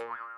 you